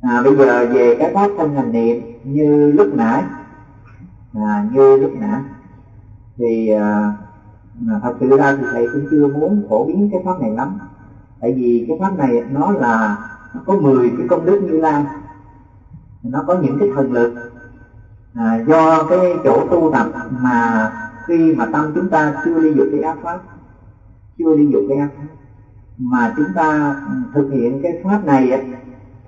à, bây giờ về cái pháp thân hành niệm như lúc nãy. À, như lúc nãy. Thì à, thật sự ra thì thầy cũng chưa muốn phổ biến cái pháp này lắm. Tại vì cái pháp này nó là nó có 10 cái công đức như lai. Nó có những cái thần lực. À, do cái chỗ tu tập mà khi mà tâm chúng ta chưa đi dục cái ác pháp chưa đi dục cái ác pháp mà chúng ta thực hiện cái pháp này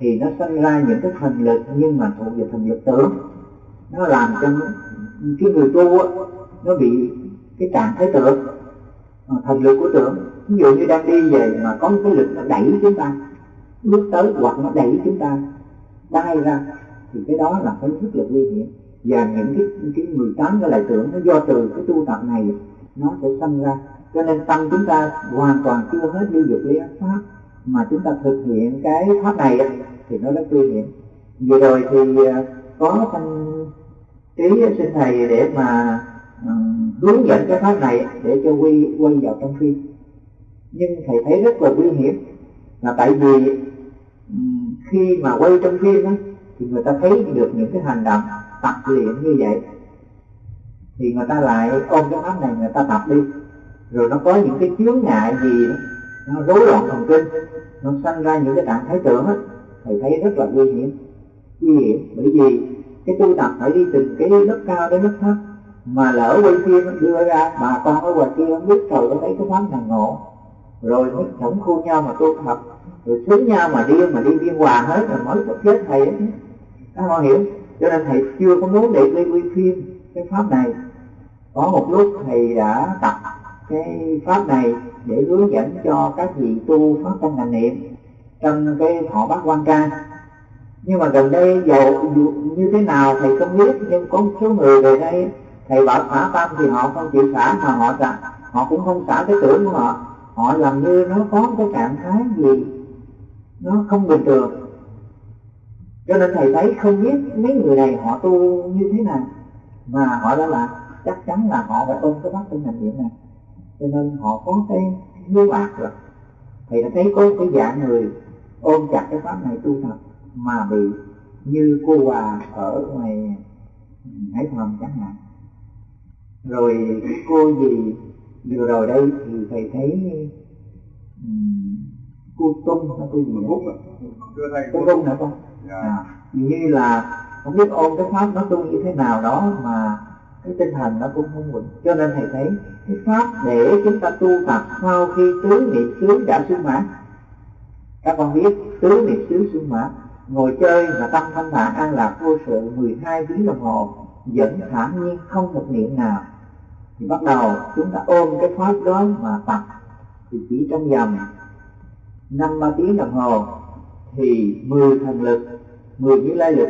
thì nó sinh ra những cái thần lực nhưng mà thuộc về thần lực tưởng. Nó làm cho cái người tu á, nó bị cái trạng thái tưởng ờ, thần lực của tưởng. Ví dụ như đang đi về mà có một cái lực nó đẩy chúng ta bước tới hoặc nó đẩy chúng ta đai ra, thì cái đó là cái rất là nguy hiểm. Và những cái cái 18 cái lại tưởng nó do từ cái tu tập này, nó sẽ sinh ra. Cho nên tâm chúng ta hoàn toàn chưa hết đi dục lý ác pháp mà chúng ta thực hiện cái pháp này thì nó rất nguy hiểm. Vừa rồi thì à, có thanh trí xin thầy để mà à, hướng dẫn cái pháp này để cho quy quay vào trong phim. Nhưng thầy thấy rất là nguy hiểm là tại vì um, khi mà quay trong phim đó, thì người ta thấy được những cái hành động tập luyện như vậy thì người ta lại ôm cái pháp này người ta tập đi. Rồi nó có những cái chướng ngại gì đó, nó rối loạn thần kinh, nó sanh ra những cái trạng thái tưởng á, thầy thấy rất là nguy hiểm. Nguy hiểm bởi vì cái tu tập phải đi từng cái lớp cao đến lớp thấp, mà lỡ quên kia nó đưa ra, bà con ở ngoài kia không biết trời có thấy cái pháp này ngộ. Rồi mới sống khu nhau mà tu tập, rồi xuống nhau mà đi mà đi biên hòa hết rồi mới có chết thầy ấy các con hiểu, cho nên thầy chưa có muốn để đi quy phim cái pháp này. Có một lúc thầy đã tập cái pháp này để hướng dẫn cho các vị tu pháp tâm hành niệm trong cái họ bát quan ca. Nhưng mà gần đây dầu như thế nào thầy không biết, nhưng có một số người về đây, thầy bảo xả tâm thì họ không chịu xả mà họ xả họ cũng không xả cái tưởng của họ. Họ làm như nó có cái trạng thái gì, nó không bình thường. Cho nên thầy thấy không biết mấy người này họ tu như thế nào, mà họ đã là chắc chắn là họ phải ôm cái bát tinh hành niệm này cho nên họ có cái hiếu ác rồi thầy đã thấy có cái dạng người ôm chặt cái pháp này tu tập mà bị như cô hòa ở ngoài hải phòng chẳng hạn. Rồi cô gì vừa rồi đây thì thầy thấy um, cô tung hay cô gì hút cô tung hả con à, như là không biết ôm cái pháp nó tu như thế nào đó mà cái tinh thần nó cũng không vững. Cho nên thầy thấy cái pháp để chúng ta tu tập sau khi tứ niệm xứ đã sung mãn các con biết tứ niệm xứ sung mãn ngồi chơi và tâm thanh thản an lạc vô sự 12 tiếng đồng hồ, vẫn thản nhiên không một niệm nào. Thì bắt đầu chúng ta ôm cái pháp đó mà tập. Thì chỉ trong vòng năm ba tiếng đồng hồ thì mười thần lực, mười cái lai lực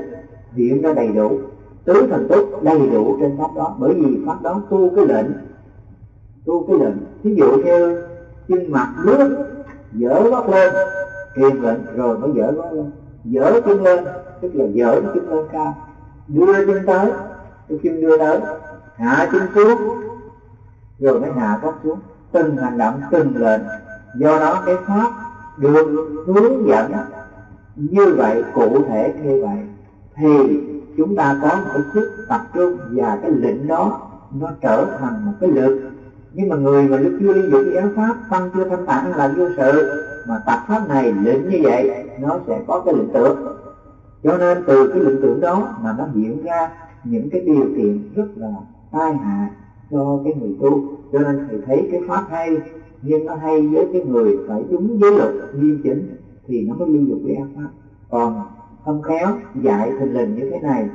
hiện ra đầy đủ tứ thần túc đầy đủ trên pháp đó. Bởi vì pháp đó tu cái lệnh, tu cái lệnh. Ví dụ như chân mặt nước, dở gót lên truyền lệnh, rồi mới dở gót lên. Dở chân lên, tức là dở chân lên cao. Đưa chân tới, cái chân đưa tới, hạ chân xuống, rồi mới hạ gót xuống. Từng hành động, từng lệnh. Do đó cái pháp được hướng dẫn như vậy, cụ thể như vậy, thì chúng ta có một cái sức tập trung và cái lệnh đó, nó trở thành một cái lực. Nhưng mà người mà lúc chưa ly dụng cái pháp tâm chưa thanh tản là vô sự, mà tập pháp này lệnh như vậy, nó sẽ có cái lệnh tưởng. Cho nên từ cái lệnh tưởng đó mà nó hiện ra những cái điều kiện rất là tai hại cho cái người tu. Cho nên thầy thấy cái pháp hay, nhưng nó hay với cái người phải đúng với luật nghiêm chỉnh thì nó mới ly dục cái ác pháp. Còn không khéo, dạy thình lình như thế này.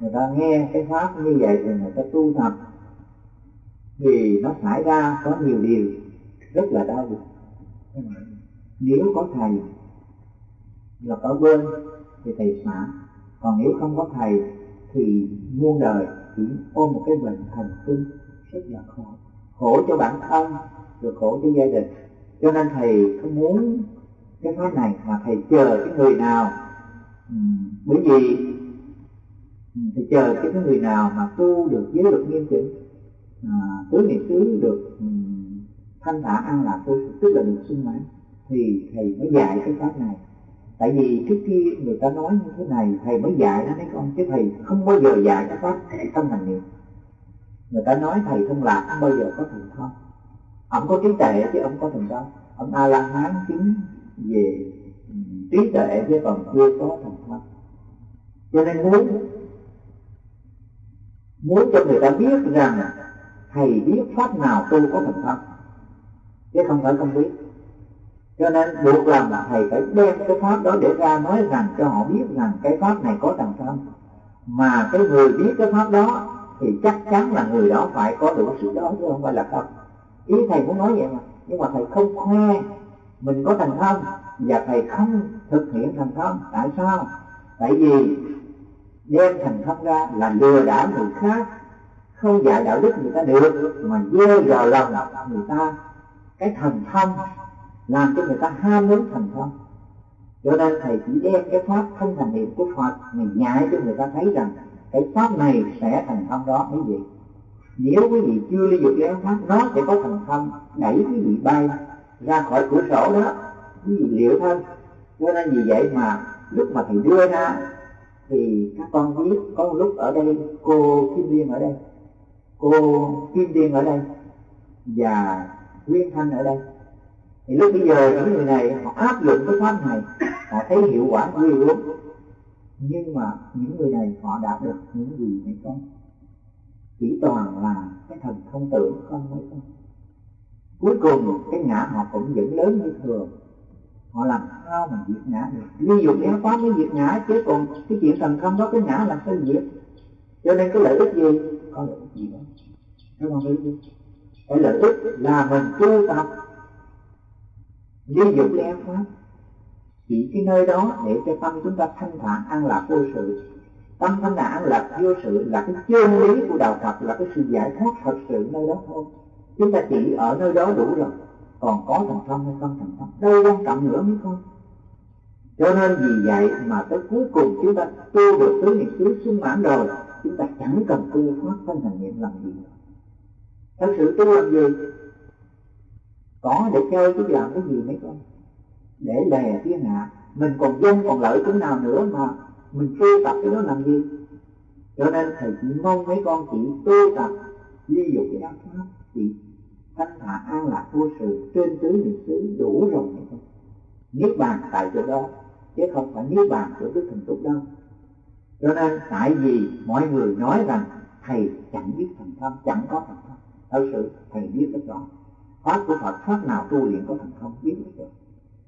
Người ta nghe cái pháp như vậy thì người ta tu tập. Thì nó xảy ra có nhiều điều, rất là đau buồn. Nếu có thầy là ở bên, thì thầy xả. Còn nếu không có thầy, thì muôn đời chỉ ôm một cái bệnh thần kinh, rất là khổ khổ cho bản thân, rồi khổ cho gia đình. Cho nên thầy không muốn cái pháp này, mà thầy chờ cái người nào ừ, bởi vì thì chờ cái người nào mà tu được giới luật nghiêm chỉnh à, tứ niệm xứ được um, thanh thản an lạc tu tức là được sung mãn thì thầy mới dạy cái pháp này. Tại vì trước khi người ta nói như thế này thầy mới dạy nó mấy con? Chứ thầy không bao giờ dạy cái pháp thân hành niệm. Người ta nói thầy không lạc không bao giờ có thành thông. Ông có trí tuệ chứ ông có thành công ông a la hán chứng về trí tuệ chứ còn chưa có thần cho nên muốn muốn cho người ta biết rằng thầy biết pháp nào tu có thành công chứ không phải không biết. Cho nên buộc làm là thầy phải đem cái pháp đó để ra nói rằng cho họ biết rằng cái pháp này có thành công mà cái người biết cái pháp đó thì chắc chắn là người đó phải có đủ sự đó, chứ không phải là không. Ý thầy muốn nói vậy mà. Nhưng mà thầy không khoe mình có thành công và thầy không thực hiện thành công. Tại sao? Tại vì đem thành công ra là lừa đảo người khác. Không dạy đạo đức người ta được, mà gieo vào lòng người ta. Cái thần thông làm cho người ta ham muốn thành công cho nên thầy chỉ đem cái pháp không thành niệm của phật, mình nhảy cho người ta thấy rằng cái pháp này sẽ thành công đó, quý vị. Nếu quý vị chưa ly dục cái pháp nó sẽ có thành công đẩy quý vị bay ra khỏi cửa sổ đó. Quý vị liệu thân. Cho nên vì vậy mà lúc mà thầy đưa ra thì các con biết có một lúc ở đây, cô Kim Liên ở đây. Cô Kim Liên ở đây và Nguyên Thanh ở đây. Thì lúc bây giờ những người này họ áp dụng cái pháp này, họ thấy hiệu quả ghê gớm nhưng mà những người này họ đạt được những gì mấy con chỉ toàn là cái thần không tưởng không mấy con cuối cùng, cái ngã họ cũng vẫn lớn như thường họ làm sao mà diệt ngã được? Ví dụ giáo pháp mới diệt ngã, chứ còn cái chuyện thần không đó cái ngã làm sao diệt? Cho nên cái lợi ích gì? Có lợi ích gì đó các con biết cái lợi ích là mình tu tập. Ví dụ giáo pháp chỉ cái nơi đó để cho tâm chúng ta thanh thản, an lạc vô sự. Tâm thanh thản, an lạc vô sự là cái chân lý của đạo Phật, là cái sự giải thoát thật sự nơi đó thôi. Chúng ta chỉ ở nơi đó đủ rồi còn có thành công hay không thành công, đâu quan trọng nữa mấy con cho nên vì vậy mà tới cuối cùng chúng ta tu được tứ niệm xứ sung mãn rồi, chúng ta chẳng cần tu pháp thân thành niệm làm gì. Thật sự tu làm gì? Có để chơi chứ làm cái gì mấy con. Để lè thiên hạ. Mình còn dân, còn lợi chỗ nào nữa mà mình tu tập cái đó làm gì? Cho nên thầy chỉ mong mấy con chỉ tu tập, ví dụ cái pháp chỉ thanh hạ an lạc vô sự trên tứ niệm xứ đủ rồi. Hay không niết bàn tại chỗ đó, chứ không phải niết bàn của đức thần túc đâu. Cho nên, tại vì mọi người nói rằng thầy chẳng biết thần thông, chẳng có thần thông, thật sự thầy biết rất rõ. Pháp của phật, pháp nào tu luyện có thần thông biết rất rõ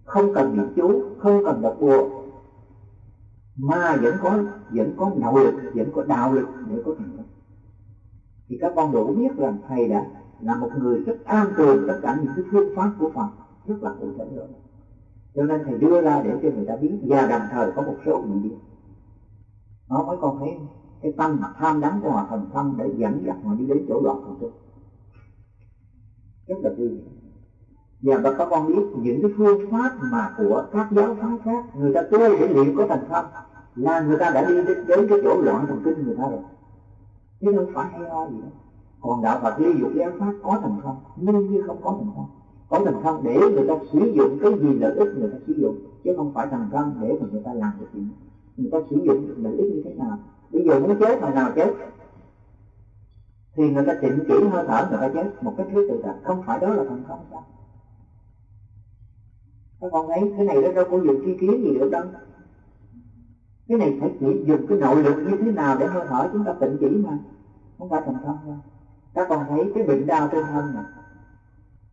không cần niệm chú, không cần đọc bùa. Mà vẫn có vẫn có nội lực, vẫn có đạo lực để có thành công thì các con đủ biết rằng thầy đã là một người rất an tường tất cả những cái phương pháp của Phật rất là cụ thể rồi cho nên thầy đưa ra để cho người ta biết và đồng thời có một số người biết. Nó mới còn thấy cái tâm mà tham đắm của họ thành tâm để dẫn dắt họ đi đến chỗ đoạn thành thức rất là vui. Và các con biết những cái phương pháp mà của các giáo phái khác người ta tu để liệu có thành tâm là người ta đã đi đến, đến cái chỗ loạn thần kinh người ta rồi. Chứ không phải hay ho gì đâu còn đạo Phật ly dục giáo pháp có thành không? nhưng như không có thành không? có thành không để người ta sử dụng cái gì lợi ích người ta sử dụng, chứ không phải thành công để mà người ta làm được chuyện người ta sử dụng lợi ích như thế nào? Bây giờ muốn chết, hồi nào chết? Thì người ta chỉnh chỉ hơi thở, người ta chết một cách thứ tự tại. Không phải đó là thành công sao? Các con thấy cái này nó đâu có dùng chi kiến gì được đâu. Cái này phải chỉ dùng cái nội lực như thế nào để hơi thở chúng ta tịnh chỉ mà. Không phải thành công đâu các con thấy cái bệnh đau trên thân này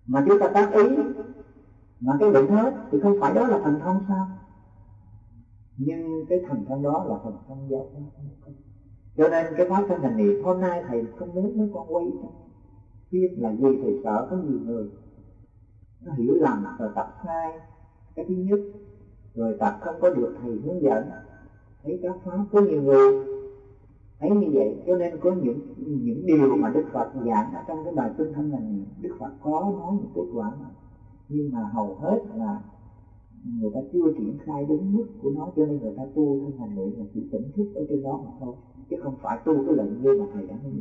mà chúng ta tác ý mà cái bệnh hết thì không phải đó là thành thông sao? Nhưng cái thành thông đó là thành thông giác. Cho nên cái pháp thân thành niệm, hôm nay thầy không muốn mấy con quay biết là gì thầy sợ có nhiều người. Nó hiểu lầm rồi tập sai. Cái thứ nhất, rồi tập không có được thầy hướng dẫn. Thấy các pháp có nhiều người thấy như vậy, cho nên có những những điều mà đức phật giảng ở trong cái bài kinh thân này đức phật có nói một kết quả mà. Nhưng mà hầu hết là người ta chưa triển khai đúng mức của nó, cho nên người ta tu thân hành niệm là chỉ tỉnh thức ở trên đó mà thôi, chứ không phải tu cái lệnh như mà thầy đã nói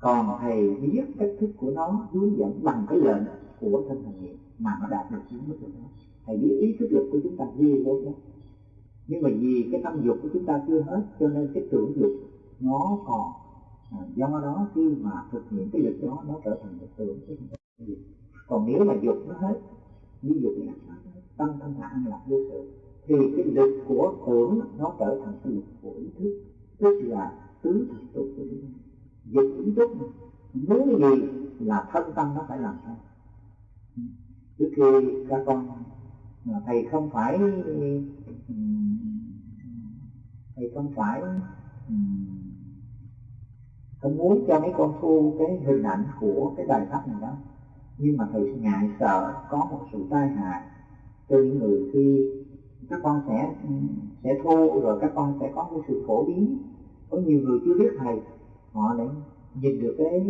còn thầy biết cách thức của nó, hướng dẫn bằng cái lệnh của thân hành niệm mà nó đạt được những mức độ đó. Thầy biết ý thức lực của chúng ta ghê gớm đó nhưng mà vì cái tâm dục của chúng ta chưa hết cho nên cái tưởng dục nó còn à, do đó khi mà thực hiện cái lực đó nó trở thành một tưởng cái dục còn nếu mà dục nó hết ví dụ là tâm thanh thản an lạc vô sự thì cái lực của tưởng nó trở thành cái lực của ý thức tức là tứ thần tục của chúng ta. Dục ý thức muốn gì là thân tâm nó phải làm sao trước khi các con thầy không phải, thầy không phải, không muốn cho mấy con thu cái hình ảnh của cái bài pháp này đó. Nhưng mà thầy ngại sợ có một sự tai hại cho những người khi các con sẽ sẽ thu rồi các con sẽ có một sự phổ biến. Có nhiều người chưa biết thầy, họ lại nhìn được cái,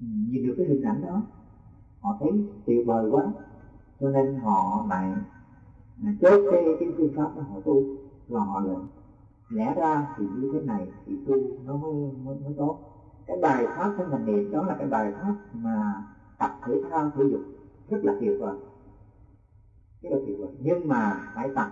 nhìn được cái hình ảnh đó. Họ thấy tuyệt vời quá cho nên họ lại chốt cái cái phương pháp mà họ tu. Và họ lại lẽ ra thì như thế này thì tu nó mới mới, mới tốt. Cái bài pháp của mình niệm đó là cái bài pháp mà tập thể thao thể dục rất là tuyệt vời rất là tuyệt vời nhưng mà phải tập.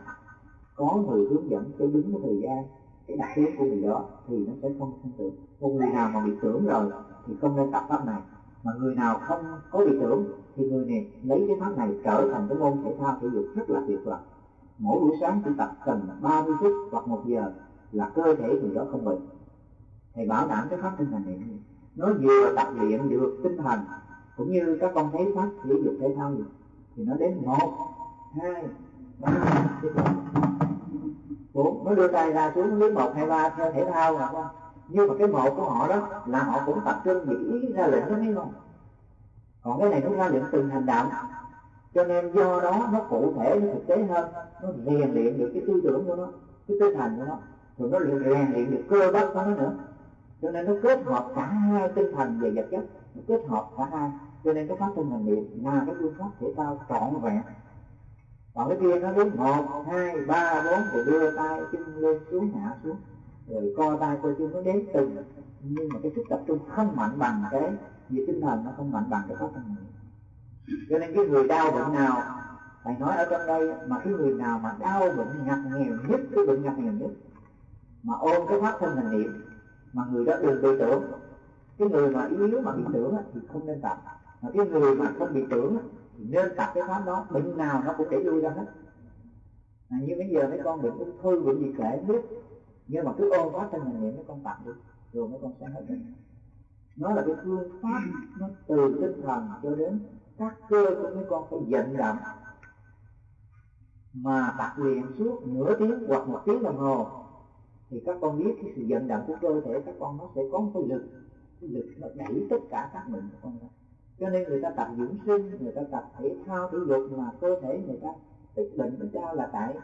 Có người hướng dẫn cho đúng cái thời gian cái đặc điểm của người đó thì nó sẽ không sinh tưởng. Một người nào mà bị tưởng rồi thì không nên tập pháp này mà người nào không có bị tưởng thì người này lấy cái pháp này trở thành cái môn thể thao thể dục rất là tuyệt vời. Mỗi buổi sáng chỉ tập cần 30 phút hoặc một giờ là cơ thể người đó không bệnh thầy bảo đảm cái pháp tinh thần này nó vừa tập luyện được tinh thần, cũng như các con thấy pháp thể dục thể thao gì thì nó đến một, hai, ba, bốn. Nó đưa tay ra xuống đến một, hai, ba, theo thể thao mà con nhưng mà cái bộ của họ đó là họ cũng tập trung nghĩ ra lệnh đó mấy không? Còn cái này nó ra lệnh từng hành động. Cho nên do đó nó cụ thể, nó thực tế hơn. Nó rèn luyện được cái tư tưởng của nó, cái tinh thần của nó. Rồi nó rèn luyện được cơ bắp của nó nữa. Cho nên nó kết hợp cả hai tinh thần và vật chất. Nó kết hợp cả hai. Cho nên cái pháp tinh thần niệm là cái phương pháp thể thao trọn vẹn. Còn cái kia nó đến một, hai, ba, bốn, rồi đưa tay chân lên xuống, hạ xuống rồi co tay coi chân nó đến từng nhưng mà cái sức tập trung không mạnh bằng cái vì tinh thần nó không mạnh bằng cái pháp thân này cho nên cái người đau bệnh nào thầy nói ở trong đây mà cái người nào mà đau bệnh ngặt nghèo nhất cái bệnh ngặt nghèo nhất mà ôm cái pháp thân hành niệm mà người đó đừng bị tưởng. Cái người mà yếu mà bị tưởng thì không nên tập. Mà cái người mà không bị tưởng thì nên tập cái pháp đó. Bệnh nào nó cũng để lui ra hết. À, như bây giờ mấy con bệnh ung thư bệnh gì kể biết nhưng mà cứ ôm quá thân mình niệm mấy con tặng đi, rồi mấy con sẽ hết bệnh. Nó là cái phương pháp, nó từ tinh thần cho đến các cơ của mấy con phải vận động. Mà tập luyện suốt nửa tiếng hoặc một tiếng đồng hồ, thì các con biết cái sự vận động của cơ thể các con nó sẽ có một cái lực cái lực nó đẩy tất cả các bệnh của con đó cho nên người ta tập dưỡng sinh, người ta tập thể thao thể dục mà cơ thể người ta tích bệnh của sao là tại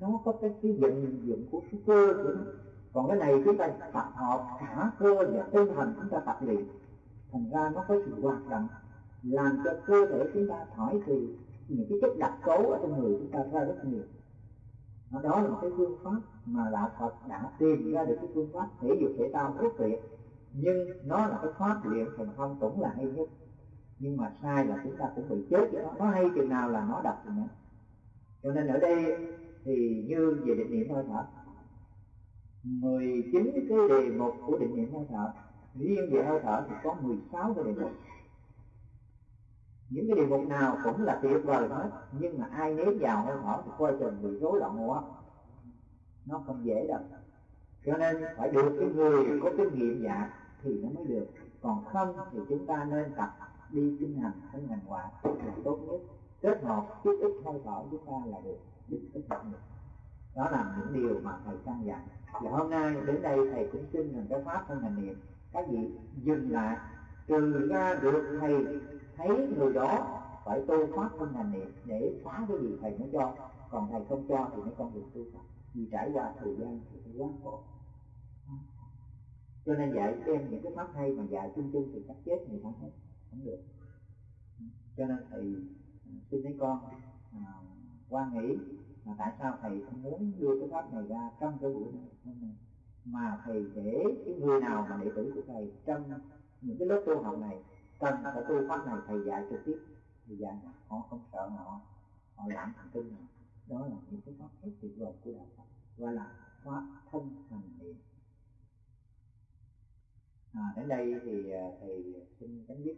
nó có cái cái vận dụng của cái cơ của nó còn cái này chúng ta tập hợp cả cơ và tinh thần chúng ta tập luyện. Thành ra nó có sự hoạt động, làm cho cơ thể chúng ta thổi thì những cái chất đặc cấu ở trong người chúng ta ra rất nhiều. Đó là một cái phương pháp mà đạo Phật đã tìm ra được cái phương pháp thể dục thể thao rất tuyệt. Nhưng nó là cái pháp luyện thành không cũng là hay nhất. Nhưng mà sai là chúng ta cũng bị chết. Với nó nó hay chừng nào là nó đập rồi nữa cho nên ở đây thì như về định niệm hơi thở. 19 cái đề mục của định niệm hơi thở, riêng về hơi thở thì có 16 cái đề mục. Những cái đề mục nào cũng là tuyệt vời hết, nhưng mà ai nếm vào hơi thở thì coi chừng bị rối loạn hô hấp nó không dễ đâu. Cho nên phải được cái người có kinh nghiệm dạ thì nó mới được. Còn không thì chúng ta nên tập đi kinh hành thân hành ngoại là tốt nhất. Kết hợp chút ít hơi thở chúng ta là được được kết hợp được đó là những điều mà thầy căn dặn. Và hôm nay đến đây thầy cũng xin rằng cái pháp thân hành niệm. Các vị dừng lại. Trừ ra được thầy thấy người đó phải tu pháp thân hành niệm để phá cái gì thầy mới cho. Còn thầy không cho thì mới không được tu tập. Vì trải qua thời gian thì phải quá khổ. Cho nên dạy xem những cái pháp hay mà dạy chung chung thì chắc chết người ta hết. Không được. Cho nên thầy à, xin mấy con à, quan nghĩ mà tại sao thầy không muốn đưa cái pháp này ra trong cái buổi này? Hôm nay mà thầy để cái người nào mà đệ tử của thầy trong những cái lớp tu học này cần phải tu pháp này thầy dạy trực tiếp. Thầy dạy họ không sợ họ họ loạn thần kinh nào đó là những cái pháp rất tuyệt vời của đạo Phật và là pháp thân hành niệm. À, đến đây thì à, thầy xin chấm dứt.